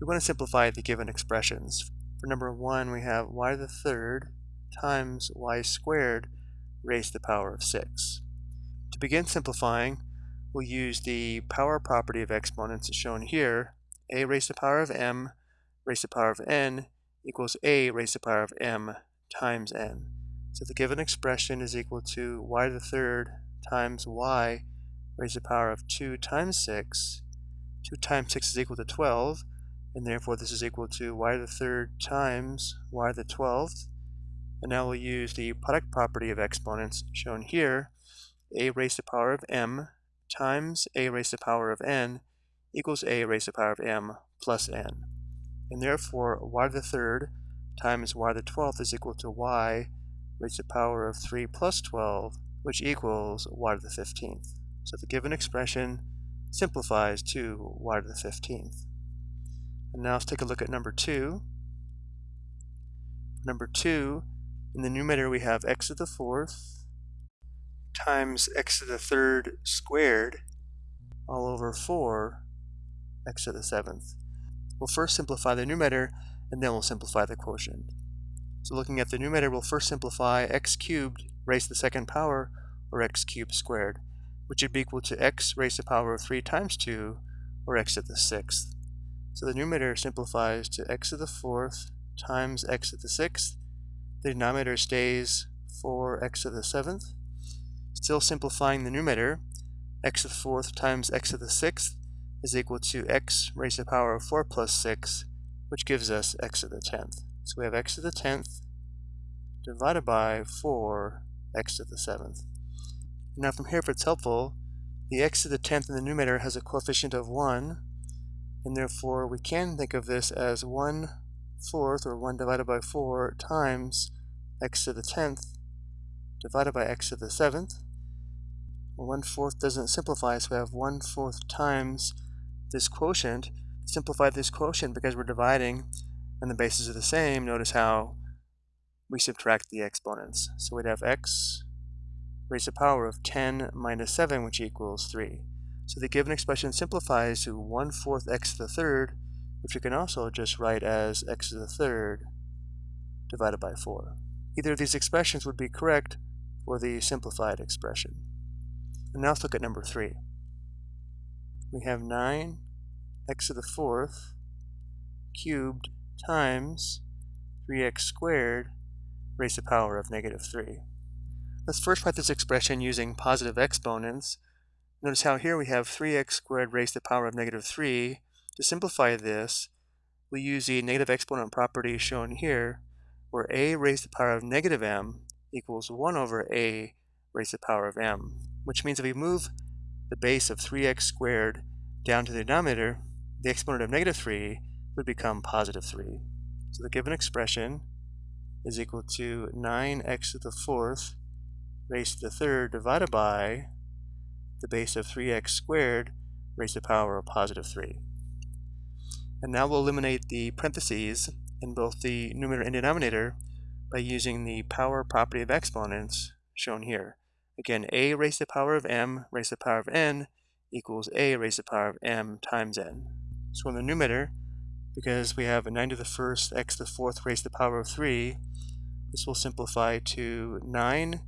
we want to simplify the given expressions. For number 1, we have y to the third times y squared raised to the power of 6. To begin simplifying, we'll use the power property of exponents as shown here. a raised to the power of m raised to the power of n equals a raised to the power of m times n. So the given expression is equal to y to the third times y raised to the power of 2 times 6. 2 times 6 is equal to 12, and therefore this is equal to y to the third times y to the 12th. And now we'll use the product property of exponents shown here, a raised to the power of m times a raised to the power of n equals a raised to the power of m plus n. And therefore, y to the third times y to the 12th is equal to y raised to the power of 3 plus 12, which equals y to the 15th. So the given expression simplifies to y to the 15th. And now let's take a look at number 2. Number 2, in the numerator we have x to the 4th times x to the third squared all over 4 x to the seventh. We'll first simplify the numerator and then we'll simplify the quotient. So looking at the numerator, we'll first simplify x cubed raised to the second power or x cubed squared, which would be equal to x raised to the power of 3 times 2 or x to the sixth. So the numerator simplifies to x to the fourth times x to the sixth. The denominator stays 4x to the seventh Still simplifying the numerator, x to the fourth times x to the sixth is equal to x raised to the power of 4 plus 6, which gives us x to the 10th. So we have x to the 10th divided by 4 x to the 7th. Now from here, if it's helpful, the x to the 10th in the numerator has a coefficient of 1, and therefore we can think of this as 1 fourth, or 1 divided by 4, times x to the 10th divided by x to the 7th. Well, 1 fourth doesn't simplify, so we have 1 fourth times this quotient. Simplify this quotient because we're dividing and the bases are the same. Notice how we subtract the exponents. So we'd have x raised to the power of 10 minus 7, which equals 3. So the given expression simplifies to 1 fourth x to the third, which we can also just write as x to the third divided by 4. Either of these expressions would be correct for the simplified expression. And now let's look at number 3. We have 9 x to the fourth cubed times 3x squared raised to the power of negative 3. Let's first write this expression using positive exponents. Notice how here we have 3x squared raised to the power of negative 3. To simplify this, we use the negative exponent property shown here, where a raised to the power of negative m equals 1 over a raised to the power of m which means if we move the base of 3x squared down to the denominator, the exponent of negative 3 would become positive 3. So the given expression is equal to 9x to the fourth raised to the third divided by the base of 3x squared raised to the power of positive 3. And now we'll eliminate the parentheses in both the numerator and denominator by using the power property of exponents shown here. Again, a raised to the power of m raised to the power of n equals a raised to the power of m times n. So in the numerator, because we have a 9 to the first x to the fourth raised to the power of 3, this will simplify to 9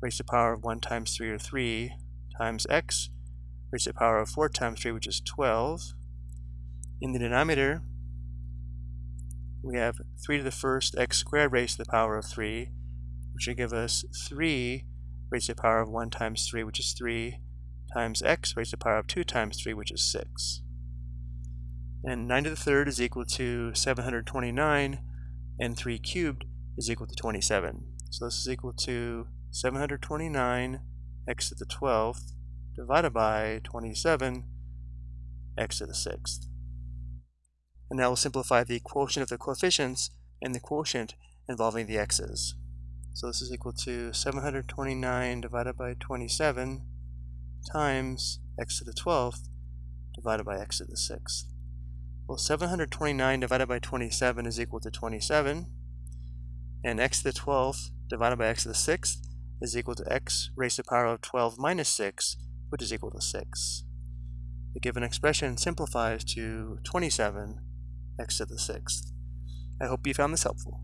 raised to the power of 1 times 3 or 3 times x raised to the power of 4 times 3, which is 12. In the denominator, we have 3 to the first x squared raised to the power of 3, which will give us 3 raised to the power of 1 times 3, which is 3, times x raised to the power of 2 times 3, which is 6. And 9 to the third is equal to 729, and 3 cubed is equal to 27. So this is equal to 729 x to the 12th divided by 27 x to the 6th. And now we'll simplify the quotient of the coefficients and the quotient involving the x's. So this is equal to 729 divided by 27 times x to the 12th divided by x to the 6th. Well, 729 divided by 27 is equal to 27, and x to the 12th divided by x to the 6th is equal to x raised to the power of 12 minus 6, which is equal to 6. The given expression simplifies to 27 x to the sixth. I hope you found this helpful.